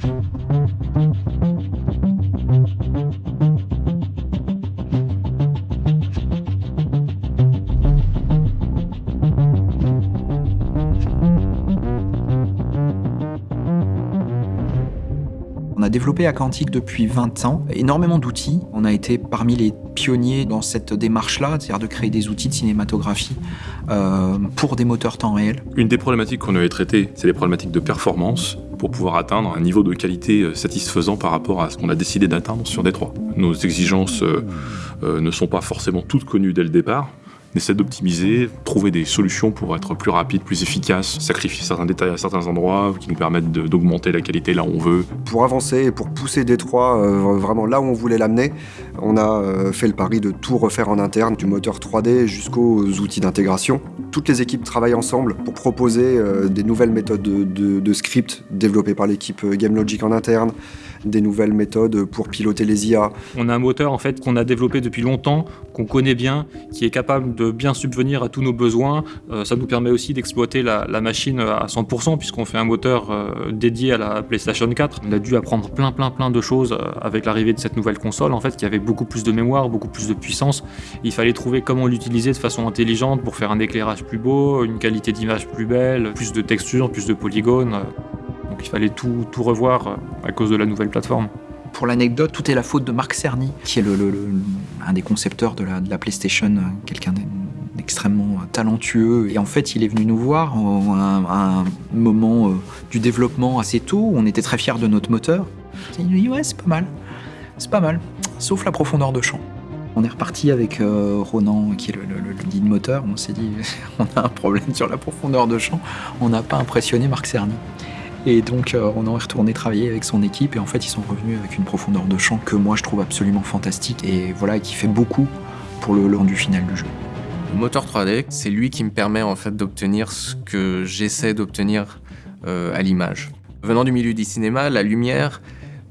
On a développé à Quantique depuis 20 ans énormément d'outils. On a été parmi les pionniers dans cette démarche-là, c'est-à-dire de créer des outils de cinématographie euh, pour des moteurs temps réel. Une des problématiques qu'on avait traitées, c'est les problématiques de performance pour pouvoir atteindre un niveau de qualité euh, satisfaisant par rapport à ce qu'on a décidé d'atteindre sur Détroit. Nos exigences euh, euh, ne sont pas forcément toutes connues dès le départ. Essaie d'optimiser, trouver des solutions pour être plus rapide, plus efficace, sacrifier certains détails à certains endroits qui nous permettent d'augmenter la qualité là où on veut. Pour avancer et pour pousser Détroit euh, vraiment là où on voulait l'amener, on a euh, fait le pari de tout refaire en interne, du moteur 3D jusqu'aux outils d'intégration. Toutes les équipes travaillent ensemble pour proposer euh, des nouvelles méthodes de, de- script développées par l'équipe GameLogic en interne, des nouvelles méthodes pour piloter les IA. On a un moteur en fait qu'on a développé depuis longtemps, qu'on connaît bien, qui est capable de bien subvenir à tous nos besoins. Euh, ça nous permet aussi d'exploiter la, machine à 100% puisqu'on fait un moteur euh, dédié à la PlayStation 4. On a dû apprendre plein plein plein de choses euh, avec l'arrivée de cette nouvelle console en fait qui avait beaucoup plus de mémoire, beaucoup plus de puissance. Il fallait trouver comment l'utiliser de façon intelligente pour faire un éclairage plus beau, une qualité d'image plus belle, plus de textures, plus de polygones. Donc il fallait tout, tout revoir euh, à cause de la nouvelle plateforme. Pour l'anecdote, tout est la faute de Marc Cerny, qui est un des concepteurs de la, PlayStation, euh, quelqu'un d'extrêmement talentueux. Et en fait, il est venu nous voir à un, moment euh, du développement assez tôt, où on était très fiers de notre moteur. Il nous dit ouais, c'est pas mal, c'est pas mal, sauf la profondeur de champ. On est reparti avec euh, Ronan, qui est le, le, le lead moteur. On s'est dit, on a un problème sur la profondeur de champ. On n'a pas impressionné Marc Cerny. Et donc, euh, on est retourné travailler avec son équipe et en fait, ils sont revenus avec une profondeur de champ que moi je trouve absolument fantastique et voilà, qui fait beaucoup pour le rendu final du jeu. Le moteur 3D, c'est lui qui me permet en fait d'obtenir ce que j'essaie d'obtenir euh, à l'image. Venant du milieu du cinéma, la lumière,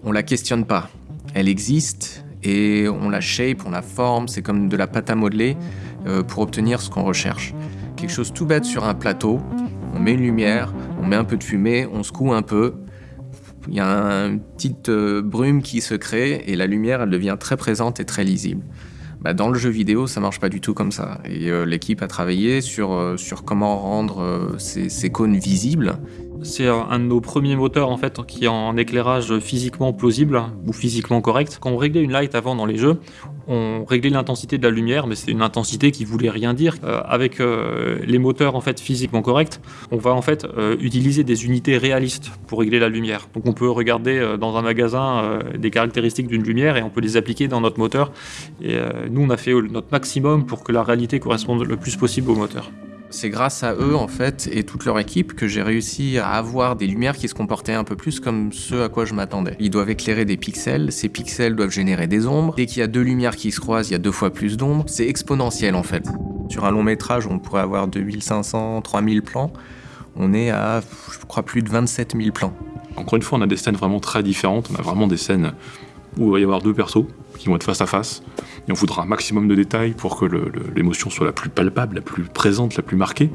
on la questionne pas. Elle existe et on la shape, on la forme, c'est comme de la pâte à modeler euh, pour obtenir ce qu'on recherche. Quelque chose tout bête sur un plateau, on met une lumière, on met un peu de fumée, on secoue un peu, il y a une petite euh, brume qui se crée et la lumière elle devient très présente et très lisible. Bah, dans le jeu vidéo, ça marche pas du tout comme ça. Et euh, l'équipe a travaillé sur, euh, comment rendre ces cônes visibles. C'est un de nos premiers moteurs en fait qui est en éclairage physiquement plausible ou physiquement correct. Quand on réglait une light avant dans les jeux, on réglait l'intensité de la lumière, mais c'est une intensité qui voulait rien dire. Euh, avec euh, les moteurs en fait physiquement corrects, on va en fait euh, utiliser des unités réalistes pour régler la lumière. Donc on peut regarder dans un magasin des caractéristiques d'une lumière et on peut les appliquer dans notre moteur. Et nous on a fait notre maximum pour que la réalité corresponde le plus possible au moteur. C'est grâce à eux, en fait, et toute leur équipe, que j'ai réussi à avoir des lumières qui se comportaient un peu plus comme ce à quoi je m'attendais. Ils doivent éclairer des pixels, ces pixels doivent générer des ombres. Dès qu'il y a deux lumières qui se croisent, il y a deux fois plus d'ombres. C'est exponentiel, en fait. Sur un long métrage, on pourrait avoir 2500, 3000 plans. On est à, je crois, plus de 27 000 plans. Encore une fois, on a des scènes vraiment très différentes. On a vraiment des scènes où il va y avoir deux persos qui vont être face à face. Et on voudra un maximum de détails pour que l'émotion soit la plus palpable, la plus présente, la plus marquée.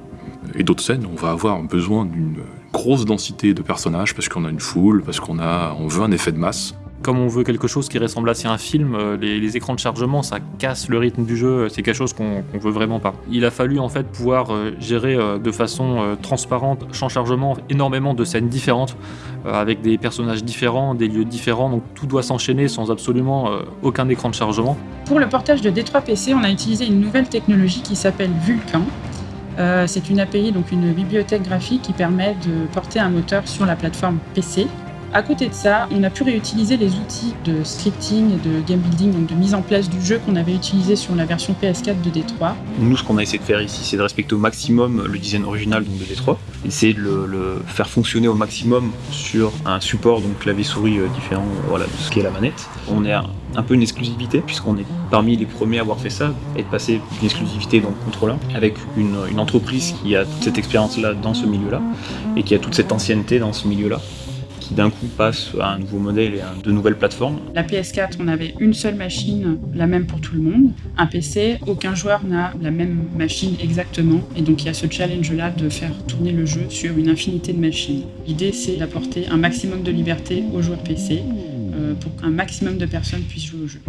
Et d'autres scènes, on va avoir besoin d'une grosse densité de personnages parce qu'on a une foule, parce qu'on on veut un effet de masse. Comme on veut quelque chose qui ressemble assez à un film, euh, les, écrans de chargement, ça casse le rythme du jeu, c'est quelque chose qu'on veut vraiment pas. Il a fallu en fait pouvoir euh, gérer euh, de façon transparente, sans chargement, énormément de scènes différentes, avec des personnages différents, des lieux différents, donc tout doit s'enchaîner sans absolument aucun écran de chargement. Pour le portage de D3 PC, on a utilisé une nouvelle technologie qui s'appelle Vulkan. Euh, c'est une API, donc une bibliothèque graphique qui permet de porter un moteur sur la plateforme PC. À côté de ça, on a pu réutiliser les outils de scripting de game building, donc de mise en place du jeu qu'on avait utilisé sur la version PS4 de D3. Nous, ce qu'on a essayé de faire ici, c'est de respecter au maximum le design original de D3, essayer de le, faire fonctionner au maximum sur un support, donc clavier-souris euh, différent de ce qu'est la manette. On est un, peu une exclusivité, puisqu'on est parmi les premiers à avoir fait ça, et de passer d'une exclusivité dans le contrôleur, avec une, une entreprise qui a toute cette expérience-là dans ce milieu-là, et qui a toute cette ancienneté dans ce milieu-là, d'un coup passe à un nouveau modèle et à de nouvelles plateformes. La PS4, on avait une seule machine, la même pour tout le monde. Un PC, aucun joueur n'a la même machine exactement. Et donc il y a ce challenge-là de faire tourner le jeu sur une infinité de machines. L'idée, c'est d'apporter un maximum de liberté aux joueurs PC euh, pour qu'un maximum de personnes puissent jouer au jeu.